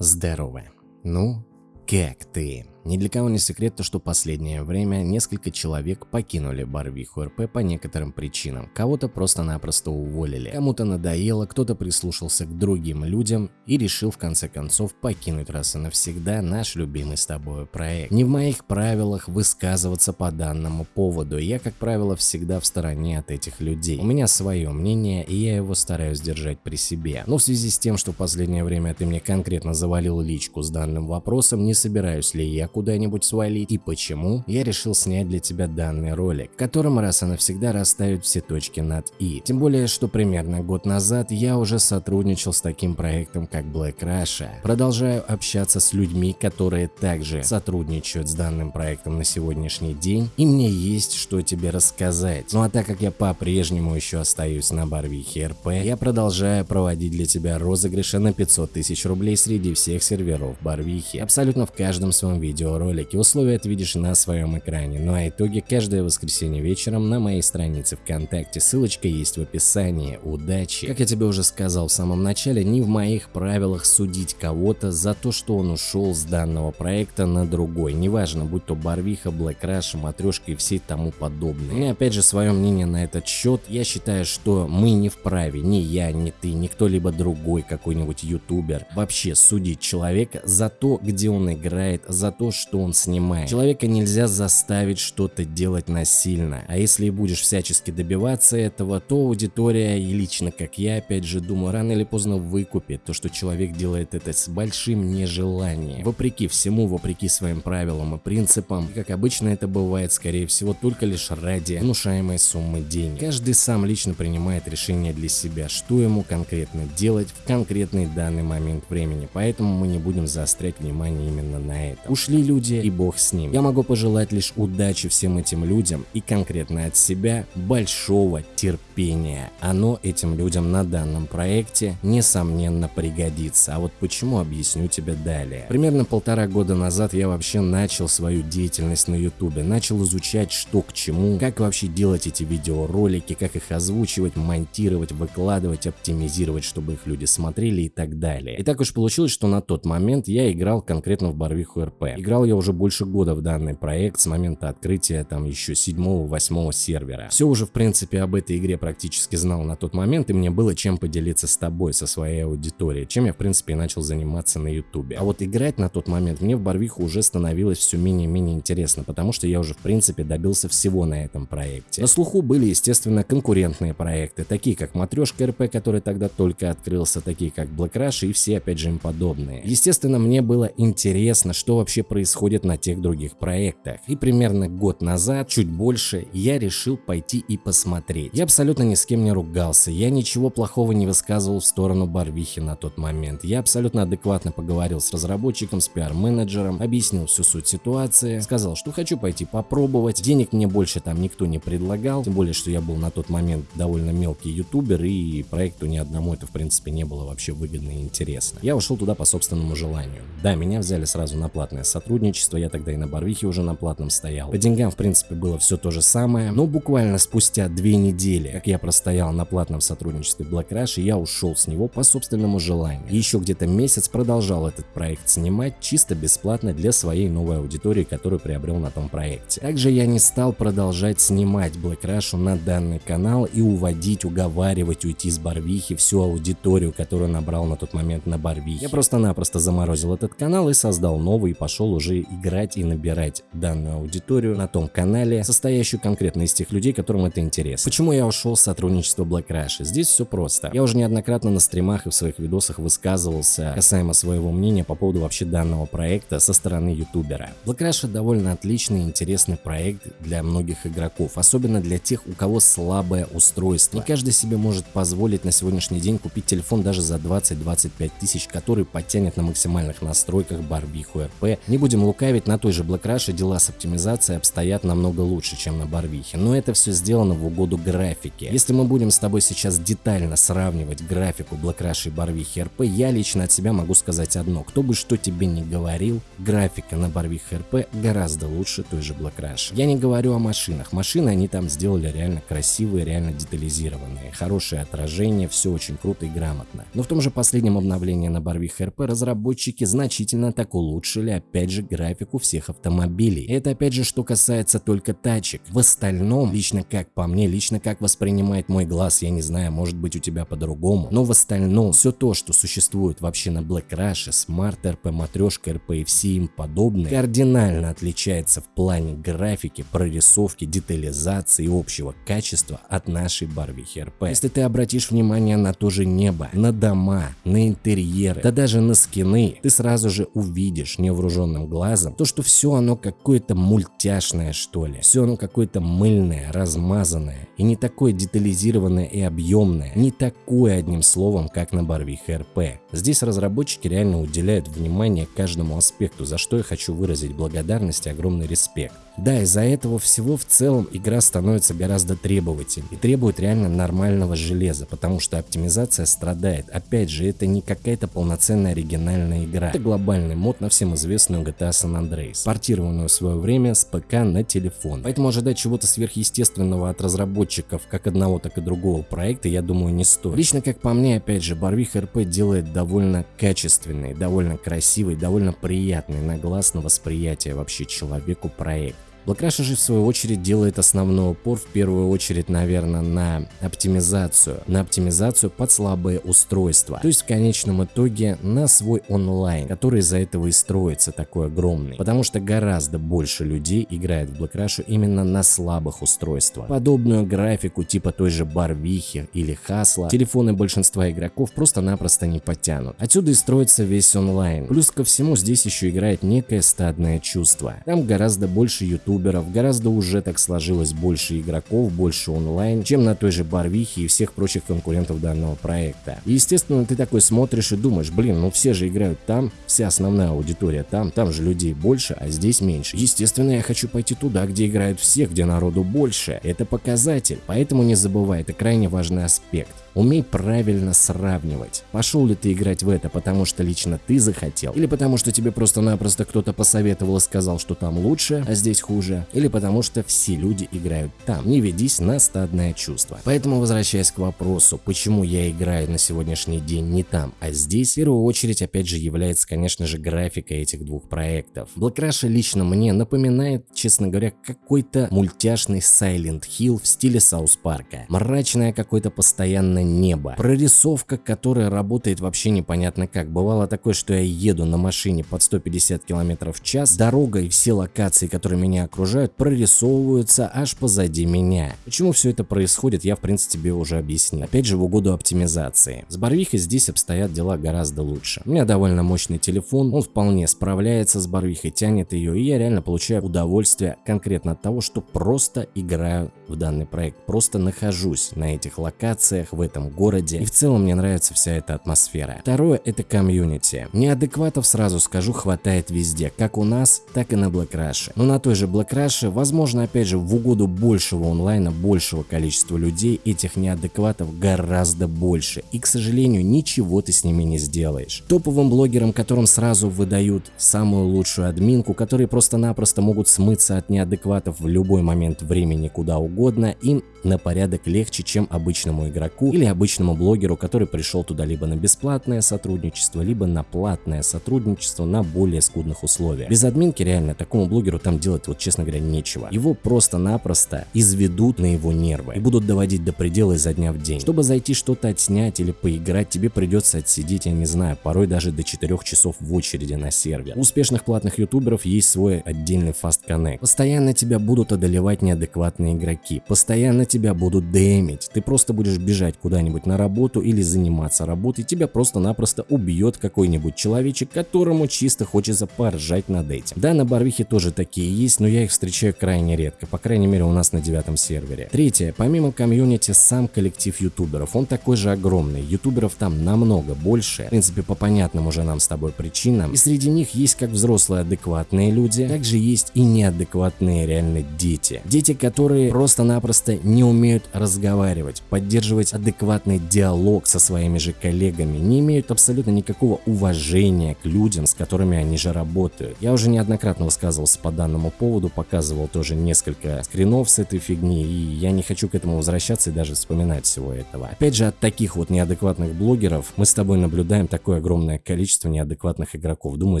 Здорово. Ну, как ты? Ни для кого не секрет то, что последнее время несколько человек покинули Барвиху РП по некоторым причинам. Кого-то просто-напросто уволили, кому-то надоело, кто-то прислушался к другим людям и решил в конце концов покинуть раз и навсегда наш любимый с тобой проект. Не в моих правилах высказываться по данному поводу, я как правило всегда в стороне от этих людей. У меня свое мнение и я его стараюсь держать при себе. Но в связи с тем, что в последнее время ты мне конкретно завалил личку с данным вопросом, не собираюсь ли я куда-нибудь свалить и почему, я решил снять для тебя данный ролик, в котором раз и навсегда расставить все точки над «и». Тем более, что примерно год назад я уже сотрудничал с таким проектом, как Black Russia. Продолжаю общаться с людьми, которые также сотрудничают с данным проектом на сегодняшний день, и мне есть что тебе рассказать. Ну а так как я по-прежнему еще остаюсь на Барвихе РП, я продолжаю проводить для тебя розыгрыши на 500 тысяч рублей среди всех серверов Барвихи, абсолютно в каждом своем видео видеоролики. Условия ты видишь на своем экране. Ну а итоги каждое воскресенье вечером на моей странице ВКонтакте. Ссылочка есть в описании. Удачи! Как я тебе уже сказал в самом начале, не в моих правилах судить кого-то за то, что он ушел с данного проекта на другой. Неважно, будь то Барвиха, Black Rush, Матрешка и все тому подобное. Меня опять же свое мнение на этот счет. Я считаю, что мы не вправе, ни я, ни ты, ни кто-либо другой какой-нибудь ютубер вообще судить человека за то, где он играет, за то, что он снимает. Человека нельзя заставить что-то делать насильно, а если и будешь всячески добиваться этого, то аудитория и лично как я опять же думаю, рано или поздно выкупит то, что человек делает это с большим нежеланием. Вопреки всему, вопреки своим правилам и принципам, и как обычно это бывает, скорее всего, только лишь ради внушаемой суммы денег. Каждый сам лично принимает решение для себя, что ему конкретно делать в конкретный данный момент времени, поэтому мы не будем заострять внимание именно на это. Ушли люди и бог с ним. Я могу пожелать лишь удачи всем этим людям и конкретно от себя большого терпения. Оно этим людям на данном проекте несомненно пригодится. А вот почему объясню тебе далее. Примерно полтора года назад я вообще начал свою деятельность на ютубе, начал изучать что к чему, как вообще делать эти видеоролики, как их озвучивать, монтировать, выкладывать, оптимизировать, чтобы их люди смотрели и так далее. И так уж получилось, что на тот момент я играл конкретно в Барвиху РП. Играл я уже больше года в данный проект с момента открытия там еще 7-8 сервера. Все уже в принципе об этой игре практически знал на тот момент и мне было чем поделиться с тобой, со своей аудиторией, чем я в принципе и начал заниматься на ютубе. А вот играть на тот момент мне в Барвиху уже становилось все менее-менее интересно, потому что я уже в принципе добился всего на этом проекте. На слуху были естественно конкурентные проекты, такие как Матрешка РП, который тогда только открылся, такие как Black и все опять же им подобные. Естественно мне было интересно, что вообще происходит происходит на тех других проектах. И примерно год назад, чуть больше, я решил пойти и посмотреть. Я абсолютно ни с кем не ругался, я ничего плохого не высказывал в сторону Барвихи на тот момент. Я абсолютно адекватно поговорил с разработчиком, с пиар-менеджером, объяснил всю суть ситуации, сказал, что хочу пойти попробовать. Денег мне больше там никто не предлагал, тем более, что я был на тот момент довольно мелкий ютубер и проекту ни одному это в принципе не было вообще выгодно и интересно. Я ушел туда по собственному желанию. Да, меня взяли сразу на платное сотрудничество, сотрудничество, я тогда и на Барвихе уже на платном стоял. По деньгам в принципе было все то же самое, но буквально спустя две недели, как я простоял на платном сотрудничестве Black Rush, я ушел с него по собственному желанию. Еще где-то месяц продолжал этот проект снимать чисто бесплатно для своей новой аудитории, которую приобрел на том проекте. Также я не стал продолжать снимать Black Rush на данный канал и уводить, уговаривать уйти с Барвихи всю аудиторию, которую набрал на тот момент на Барвихе. Я просто-напросто заморозил этот канал и создал новый и пошел уже играть и набирать данную аудиторию на том канале, состоящую конкретно из тех людей, которым это интересно. Почему я ушел с сотрудничества Black Rush? Здесь все просто. Я уже неоднократно на стримах и в своих видосах высказывался касаемо своего мнения по поводу вообще данного проекта со стороны ютубера. Black Rush довольно отличный и интересный проект для многих игроков, особенно для тех, у кого слабое устройство. Не каждый себе может позволить на сегодняшний день купить телефон даже за 20-25 тысяч, который подтянет на максимальных настройках барбиху РП, не будем лукавить, на той же Black Rush дела с оптимизацией обстоят намного лучше, чем на Барвихе, но это все сделано в угоду графике. Если мы будем с тобой сейчас детально сравнивать графику Black Rush и Барвихи РП, я лично от себя могу сказать одно. Кто бы что тебе не говорил, графика на Барвихе РП гораздо лучше той же Black Rush. Я не говорю о машинах. Машины они там сделали реально красивые, реально детализированные. Хорошее отражение, все очень круто и грамотно. Но в том же последнем обновлении на Барвихе РП разработчики значительно так улучшили опять же графику всех автомобилей. Это опять же что касается только тачек. В остальном, лично как по мне, лично как воспринимает мой глаз, я не знаю, может быть у тебя по-другому, но в остальном все то, что существует вообще на Black Rush, Smart RP, Матрешка RP и все им подобные, кардинально отличается в плане графики, прорисовки, детализации и общего качества от нашей Барвихи RP. Если ты обратишь внимание на то же небо, на дома, на интерьеры, да даже на скины, ты сразу же увидишь невооруженным глазом то, что все оно какое-то мультяшное что ли, все оно какое-то мыльное, размазанное и не такое детализированное и объемное, не такое одним словом, как на Барвихе РП. Здесь разработчики реально уделяют внимание каждому аспекту, за что я хочу выразить благодарность и огромный респект. Да, из-за этого всего в целом игра становится гораздо требовательней и требует реально нормального железа, потому что оптимизация страдает. Опять же, это не какая-то полноценная оригинальная игра. Это глобальный мод на всем известную GTA San Andreas, портированную в свое время с ПК на телефон. Поэтому ожидать чего-то сверхъестественного от разработчиков как одного, так и другого проекта, я думаю, не стоит. Лично, как по мне, опять же, Барвих РП делает довольно качественный, довольно красивый, довольно приятный на глаз на восприятие вообще человеку проект. Black же в свою очередь делает основной упор в первую очередь, наверное, на оптимизацию. На оптимизацию под слабые устройства. То есть в конечном итоге на свой онлайн, который из-за этого и строится такой огромный. Потому что гораздо больше людей играет в Rush именно на слабых устройствах. Подобную графику типа той же Барвихи или Хасла телефоны большинства игроков просто-напросто не потянут. Отсюда и строится весь онлайн. Плюс ко всему здесь еще играет некое стадное чувство. Там гораздо больше YouTube ютуберов, гораздо уже так сложилось больше игроков, больше онлайн, чем на той же Барвихе и всех прочих конкурентов данного проекта. И естественно ты такой смотришь и думаешь, блин, ну все же играют там, вся основная аудитория там, там же людей больше, а здесь меньше. Естественно я хочу пойти туда, где играют все, где народу больше. Это показатель, поэтому не забывай, это крайне важный аспект. Умей правильно сравнивать. Пошел ли ты играть в это, потому что лично ты захотел, или потому что тебе просто-напросто кто-то посоветовал и сказал, что там лучше, а здесь хуже, или потому что все люди играют там. Не ведись на стадное чувство. Поэтому возвращаясь к вопросу, почему я играю на сегодняшний день не там, а здесь, в первую очередь опять же является, конечно же, графика этих двух проектов. Black лично мне напоминает, честно говоря, какой-то мультяшный Silent Hill в стиле Саус Парка. Мрачное какое-то постоянно небо. Прорисовка, которая работает вообще непонятно как. Бывало такое, что я еду на машине под 150 км в час, дорога и все локации, которые меня окружают, прорисовываются аж позади меня. Почему все это происходит, я в принципе тебе уже объяснил. Опять же в угоду оптимизации. С Барвихой здесь обстоят дела гораздо лучше. У меня довольно мощный телефон, он вполне справляется с Барвихой, тянет ее, и я реально получаю удовольствие конкретно от того, что просто играю в данный проект, просто нахожусь на этих локациях, в этом городе. И в целом мне нравится вся эта атмосфера. Второе это комьюнити. Неадекватов сразу скажу хватает везде, как у нас, так и на Black Rush. Но на той же Black Rush, возможно опять же в угоду большего онлайна, большего количества людей, этих неадекватов гораздо больше. И к сожалению ничего ты с ними не сделаешь. Топовым блогерам, которым сразу выдают самую лучшую админку, которые просто-напросто могут смыться от неадекватов в любой момент времени куда угодно, им на порядок легче, чем обычному игроку или обычному блогеру, который пришел туда либо на бесплатное сотрудничество, либо на платное сотрудничество на более скудных условиях. Без админки реально такому блогеру там делать, вот честно говоря, нечего. Его просто-напросто изведут на его нервы и будут доводить до предела изо дня в день. Чтобы зайти что-то отснять или поиграть, тебе придется отсидеть, я не знаю, порой даже до 4 часов в очереди на сервер. У успешных платных ютуберов есть свой отдельный Fast Connect. Постоянно тебя будут одолевать неадекватные игроки, постоянно тебя будут дэмить, ты просто будешь бежать куда куда-нибудь на работу или заниматься работой, тебя просто-напросто убьет какой-нибудь человечек, которому чисто хочется поржать над этим. Да, на Барвихе тоже такие есть, но я их встречаю крайне редко, по крайней мере у нас на девятом сервере. Третье, помимо комьюнити, сам коллектив ютуберов, он такой же огромный, ютуберов там намного больше, в принципе по понятным уже нам с тобой причинам, и среди них есть как взрослые адекватные люди, также есть и неадекватные реально дети. Дети, которые просто-напросто не умеют разговаривать, поддерживать адекватный диалог со своими же коллегами, не имеют абсолютно никакого уважения к людям, с которыми они же работают. Я уже неоднократно высказывался по данному поводу, показывал тоже несколько скринов с этой фигни, и я не хочу к этому возвращаться и даже вспоминать всего этого. Опять же, от таких вот неадекватных блогеров мы с тобой наблюдаем такое огромное количество неадекватных игроков. Думаю,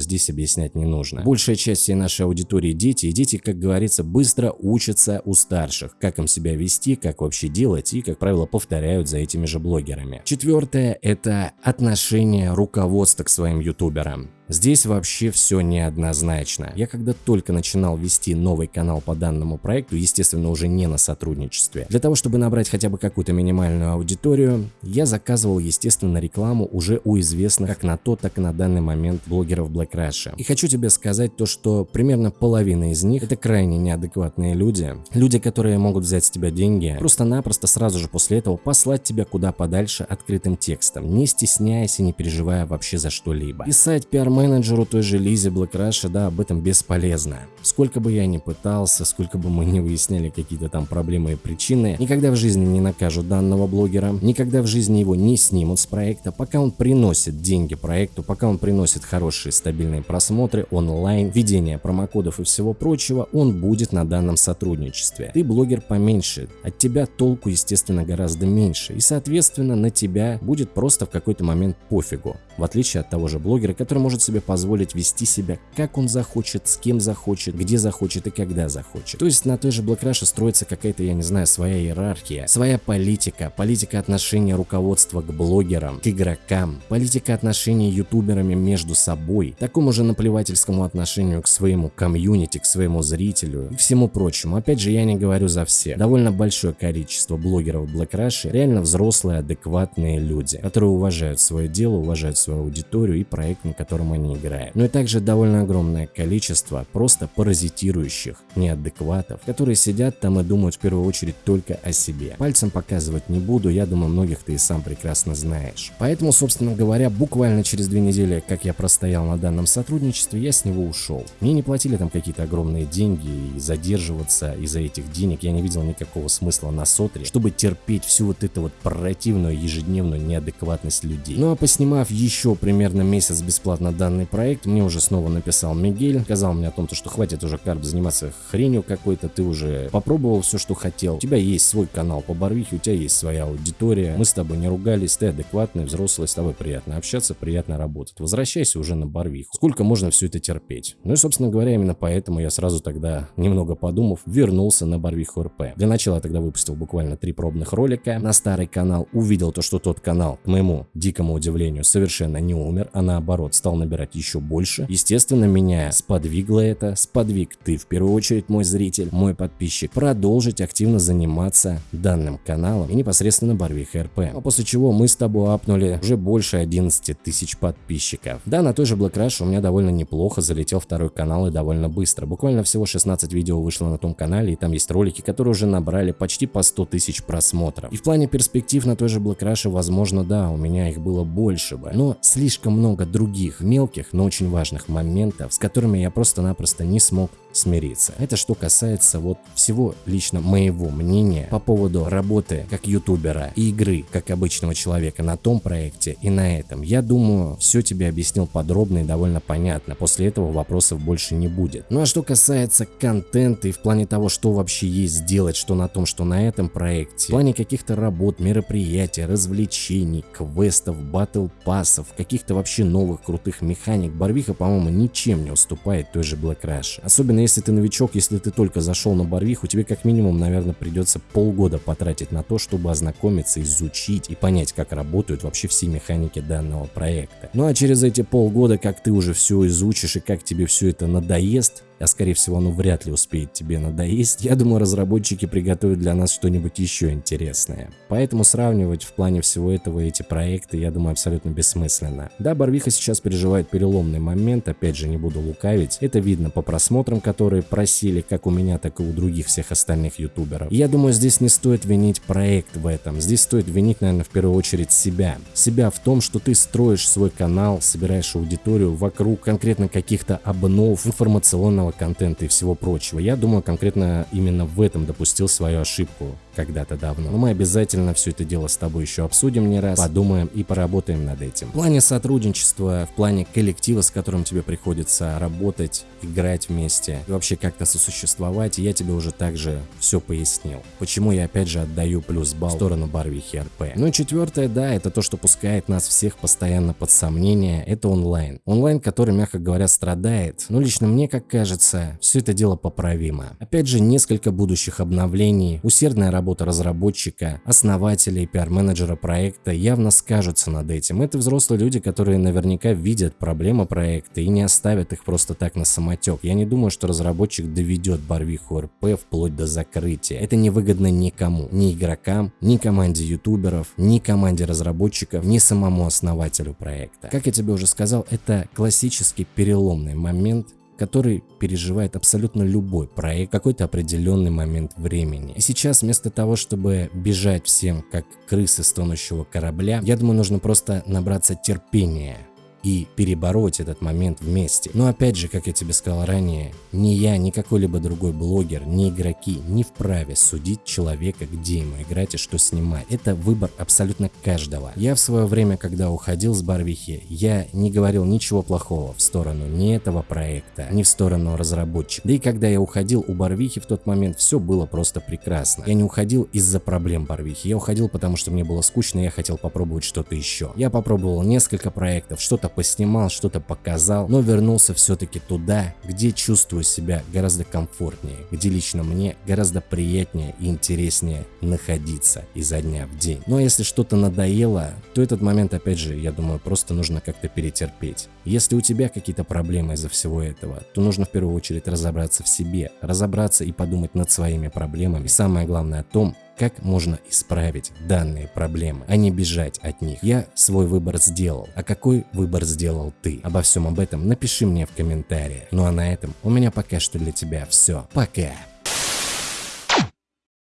здесь объяснять не нужно. Большая часть всей нашей аудитории дети, и дети, как говорится, быстро учатся у старших, как им себя вести, как вообще делать, и, как правило, повторяют за этими же блогерами. Четвертое – это отношение руководства к своим ютуберам. Здесь вообще все неоднозначно. Я когда только начинал вести новый канал по данному проекту, естественно уже не на сотрудничестве, для того чтобы набрать хотя бы какую-то минимальную аудиторию, я заказывал естественно рекламу уже у известных как на тот, так и на данный момент блогеров Black Rush. И хочу тебе сказать то, что примерно половина из них это крайне неадекватные люди. Люди, которые могут взять с тебя деньги, просто-напросто сразу же после этого послать тебя куда подальше открытым текстом, не стесняясь и не переживая вообще за что-либо. Писать пиар менеджеру той же Лизе Блэкраша, да, об этом бесполезно. Сколько бы я ни пытался, сколько бы мы не выясняли какие-то там проблемы и причины, никогда в жизни не накажут данного блогера, никогда в жизни его не снимут с проекта, пока он приносит деньги проекту, пока он приносит хорошие стабильные просмотры, онлайн, ведение промокодов и всего прочего, он будет на данном сотрудничестве. Ты блогер поменьше, от тебя толку естественно гораздо меньше и соответственно на тебя будет просто в какой-то момент пофигу, в отличие от того же блогера, который может себе позволить вести себя, как он захочет, с кем захочет, где захочет и когда захочет. То есть на той же Black Rush строится какая-то, я не знаю, своя иерархия, своя политика, политика отношения руководства к блогерам, к игрокам, политика отношений ютуберами между собой, такому же наплевательскому отношению к своему комьюнити, к своему зрителю и всему прочему. Опять же, я не говорю за все. Довольно большое количество блогеров Black Rush реально взрослые, адекватные люди, которые уважают свое дело, уважают свою аудиторию и проект, на котором они не играет. Но и также довольно огромное количество просто паразитирующих неадекватов, которые сидят там и думают в первую очередь только о себе. Пальцем показывать не буду, я думаю многих ты и сам прекрасно знаешь. Поэтому, собственно говоря, буквально через две недели, как я простоял на данном сотрудничестве, я с него ушел. Мне не платили там какие-то огромные деньги и задерживаться из-за этих денег я не видел никакого смысла на сотре, чтобы терпеть всю вот эту вот противную ежедневную неадекватность людей. Ну а поснимав еще примерно месяц бесплатно данный данный проект, мне уже снова написал Мигель, сказал мне о том, что хватит уже карп заниматься хренью какой-то, ты уже попробовал все, что хотел, у тебя есть свой канал по Барвихе, у тебя есть своя аудитория, мы с тобой не ругались, ты адекватный, взрослый, с тобой приятно общаться, приятно работать. Возвращайся уже на Барвиху. Сколько можно все это терпеть? Ну и, собственно говоря, именно поэтому я сразу тогда, немного подумав, вернулся на Барвиху РП. Для начала я тогда выпустил буквально три пробных ролика на старый канал, увидел то, что тот канал, к моему дикому удивлению, совершенно не умер, а наоборот стал набирать набирать еще больше. Естественно, меня сподвигло это, сподвиг ты в первую очередь, мой зритель, мой подписчик, продолжить активно заниматься данным каналом и непосредственно Барвих РП. А после чего мы с тобой апнули уже больше 11 тысяч подписчиков. Да, на той же Black Rush у меня довольно неплохо залетел второй канал и довольно быстро. Буквально всего 16 видео вышло на том канале и там есть ролики, которые уже набрали почти по 100 тысяч просмотров. И в плане перспектив на той же Black Rush, возможно, да, у меня их было больше бы, но слишком много других мелких мелких, но очень важных моментов, с которыми я просто-напросто не смог смириться. Это что касается вот всего лично моего мнения по поводу работы как ютубера и игры как обычного человека на том проекте и на этом. Я думаю, все тебе объяснил подробно и довольно понятно. После этого вопросов больше не будет. Ну а что касается контента и в плане того, что вообще есть сделать, что на том, что на этом проекте, в плане каких-то работ, мероприятий, развлечений, квестов, батл пассов, каких-то вообще новых крутых механик, Барвиха, по-моему, ничем не уступает той же Black Rush. Особенно если ты новичок, если ты только зашел на Барвиху, тебе как минимум, наверное, придется полгода потратить на то, чтобы ознакомиться, изучить и понять, как работают вообще все механики данного проекта. Ну а через эти полгода, как ты уже все изучишь и как тебе все это надоест, а скорее всего оно вряд ли успеет тебе надоесть, я думаю разработчики приготовят для нас что-нибудь еще интересное. Поэтому сравнивать в плане всего этого эти проекты, я думаю, абсолютно бессмысленно. Да, Барвиха сейчас переживает переломный момент, опять же не буду лукавить, это видно по просмотрам, которые просили как у меня, так и у других всех остальных ютуберов. Я думаю, здесь не стоит винить проект в этом, здесь стоит винить, наверное, в первую очередь себя. Себя в том, что ты строишь свой канал, собираешь аудиторию вокруг конкретно каких-то обнов информационного контента и всего прочего. Я думаю, конкретно именно в этом допустил свою ошибку когда-то давно. Но мы обязательно все это дело с тобой еще обсудим не раз, подумаем и поработаем над этим. В плане сотрудничества, в плане коллектива, с которым тебе приходится работать, играть вместе и вообще как-то сосуществовать, я тебе уже также все пояснил. Почему я опять же отдаю плюс балл в сторону Барвихи РП. Ну и четвертое, да, это то, что пускает нас всех постоянно под сомнение, это онлайн. Онлайн, который, мягко говоря, страдает. Но лично мне, как кажется, все это дело поправимо. Опять же, несколько будущих обновлений, усердная работа работа разработчика, основателя и пиар-менеджера проекта явно скажутся над этим. Это взрослые люди, которые наверняка видят проблемы проекта и не оставят их просто так на самотек. Я не думаю, что разработчик доведет Барвиху РП вплоть до закрытия. Это невыгодно никому, ни игрокам, ни команде ютуберов, ни команде разработчиков, ни самому основателю проекта. Как я тебе уже сказал, это классический переломный момент который переживает абсолютно любой проект какой-то определенный момент времени. И сейчас вместо того, чтобы бежать всем как крысы с тонущего корабля, я думаю, нужно просто набраться терпения и перебороть этот момент вместе. Но опять же, как я тебе сказал ранее, ни я, ни какой-либо другой блогер, ни игроки не вправе судить человека, где ему играть и что снимать. Это выбор абсолютно каждого. Я в свое время, когда уходил с Барвихи, я не говорил ничего плохого в сторону ни этого проекта, ни в сторону разработчика. Да и когда я уходил у Барвихи в тот момент, все было просто прекрасно. Я не уходил из-за проблем Барвихи, я уходил потому, что мне было скучно, и я хотел попробовать что-то еще. Я попробовал несколько проектов, что-то поснимал, что-то показал, но вернулся все-таки туда, где чувствую себя гораздо комфортнее, где лично мне гораздо приятнее и интереснее находиться изо дня в день. Но если что-то надоело, то этот момент, опять же, я думаю, просто нужно как-то перетерпеть. Если у тебя какие-то проблемы из-за всего этого, то нужно в первую очередь разобраться в себе, разобраться и подумать над своими проблемами. И самое главное о том, как можно исправить данные проблемы, а не бежать от них. Я свой выбор сделал, а какой выбор сделал ты? Обо всем об этом напиши мне в комментариях. Ну а на этом у меня пока что для тебя все. Пока!